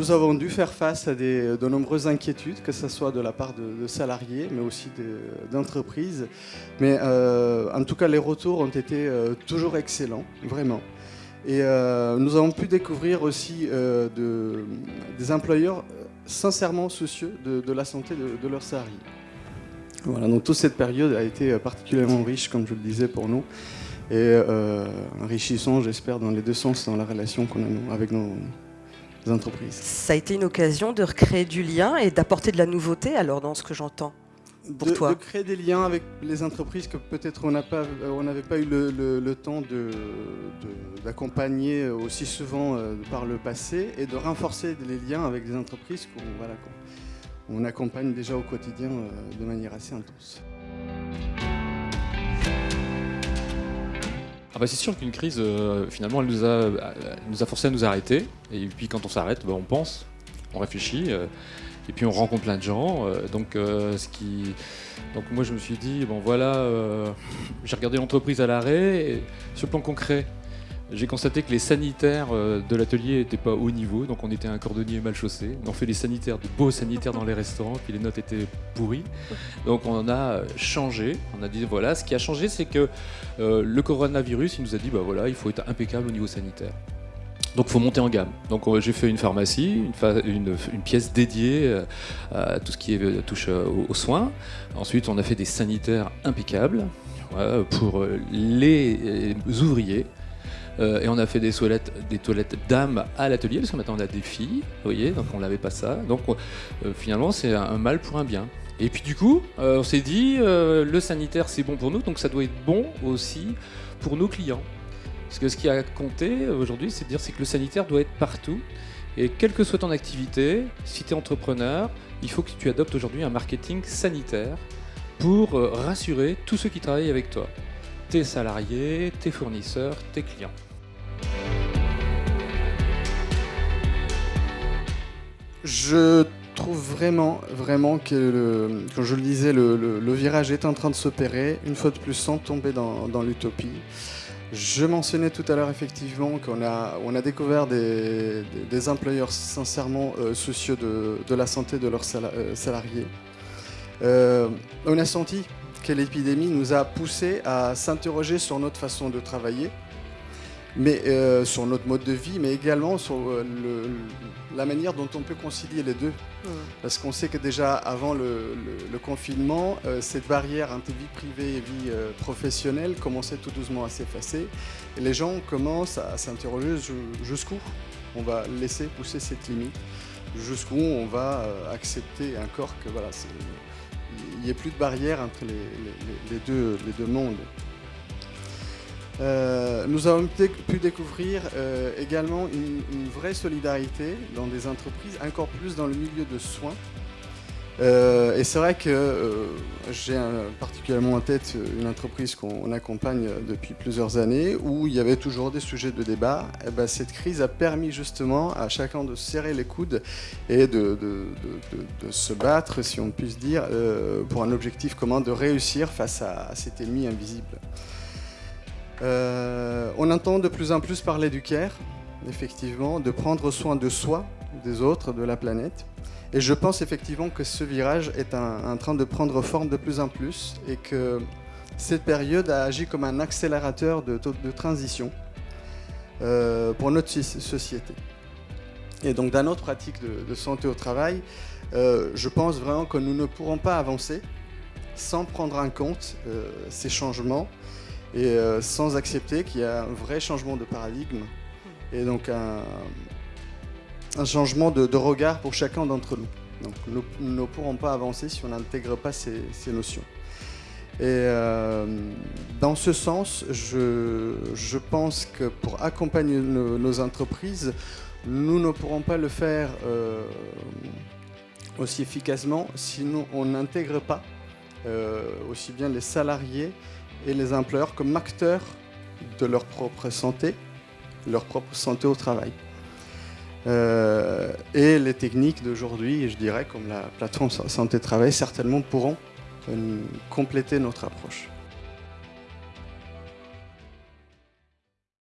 nous avons dû faire face à de nombreuses inquiétudes, que ce soit de la part de, salariés, mais aussi d'entreprises. Mais euh, en tout cas, les retours ont été euh, toujours excellents, vraiment. Et euh, nous avons pu découvrir aussi de, des employeurs sincèrement soucieux de, la santé de, leurs salariés. Voilà, donc toute cette période a été particulièrement riche, comme je le disais, pour nous et enrichissant, j'espère, dans les deux sens dans la relation qu'on a avec nos, entreprises. Ça a été une occasion de recréer du lien et d'apporter de la nouveauté, alors, dans ce que j'entends pour de, toi De créer des liens avec les entreprises que peut-être on n'avait pas eu le, temps d'accompagner aussi souvent euh, par le passé et de renforcer les liens avec des entreprises qu'on voilà, on accompagne déjà au quotidien euh, de manière assez intense. Bah, c'est sûr qu'une crise, euh, finalement, elle nous, a, nous a forcé à nous arrêter. Et puis quand on s'arrête, bah, on pense, on réfléchit, euh, et puis on rencontre plein de gens. Euh, donc, ce qui... donc moi, je me suis dit, bon voilà, j'ai regardé l'entreprise à l'arrêt, sur le plan concret, j'ai constaté que les sanitaires euh, de l'atelier n'étaient pas au niveau, donc on était un cordonnier mal chaussé. On fait les sanitaires, de beaux sanitaires dans les restaurants, puis les notes étaient pourries. Donc on a changé, on a dit voilà, ce qui a changé c'est que euh, le coronavirus, il nous a dit bah voilà, il faut être impeccable au niveau sanitaire. Donc il faut monter en gamme. Donc j'ai fait une pharmacie, une, pièce dédiée euh, à tout ce qui touche aux, soins. Ensuite on a fait des sanitaires impeccables pour les ouvriers. Euh, et on a fait des toilettes, des toilettes à l'atelier, parce que maintenant on a des filles, vous voyez, donc on n'avait pas ça. Donc euh, finalement, c'est un, mal pour un bien. Et puis du coup, euh, on s'est dit, le sanitaire c'est bon pour nous, donc ça doit être bon aussi pour nos clients. Parce que ce qui a compté aujourd'hui, c'est de dire c'est que le sanitaire doit être partout. Et quelle que soit ton activité, si tu es entrepreneur, il faut que tu adoptes aujourd'hui un marketing sanitaire pour rassurer tous ceux qui travaillent avec toi tes salariés, tes fournisseurs, tes clients. Je trouve vraiment, vraiment que, le, comme je le disais, le, virage est en train de s'opérer, une fois de plus sans tomber dans, l'utopie. Je mentionnais tout à l'heure effectivement qu'on a, on a découvert des, employeurs sincèrement euh, soucieux de, la santé de leurs euh, salariés. Euh, on a senti que l'épidémie nous a poussé à s'interroger sur notre façon de travailler, mais euh, sur notre mode de vie, mais également sur euh, la manière dont on peut concilier les deux. Parce qu'on sait que déjà avant le, confinement, euh, cette barrière entre vie privée et vie professionnelle commençait tout doucement à s'effacer. Et les gens commencent à s'interroger jusqu'où on va laisser pousser cette limite, jusqu'où on va accepter encore que voilà, il n'y ait plus de barrière entre les, deux, les deux, mondes. Euh, nous avons pu découvrir euh, également une, vraie solidarité dans des entreprises, encore plus dans le milieu de soins, euh, et c'est vrai que j'ai particulièrement en tête une entreprise qu'on accompagne depuis plusieurs années où il y avait toujours des sujets de débat. Eh ben, cette crise a permis justement à chacun de serrer les coudes et de, se battre, si on puisse dire, euh, pour un objectif commun de réussir face à, cet ennemi invisible. On entend de plus en plus parler du care, effectivement, de prendre soin de soi, des autres, de la planète. Et je pense effectivement que ce virage est en train de prendre forme de plus en plus et que cette période a agi comme un accélérateur de, transition euh, pour notre société. Et donc dans notre pratique de, santé au travail, euh, je pense vraiment que nous ne pourrons pas avancer sans prendre en compte euh, ces changements et sans accepter qu'il y a un vrai changement de paradigme et donc un, changement de, regard pour chacun d'entre nous. Donc nous, ne pourrons pas avancer si on n'intègre pas ces, notions. Et euh, dans ce sens, je, pense que pour accompagner nos, entreprises, nous ne pourrons pas le faire euh, aussi efficacement si nous, on n'intègre pas euh, aussi bien les salariés et les employeurs comme acteurs de leur propre santé, leur propre santé au travail. Euh, et les techniques d'aujourd'hui, je dirais, comme la plateforme santé-travail, certainement pourront euh, compléter notre approche.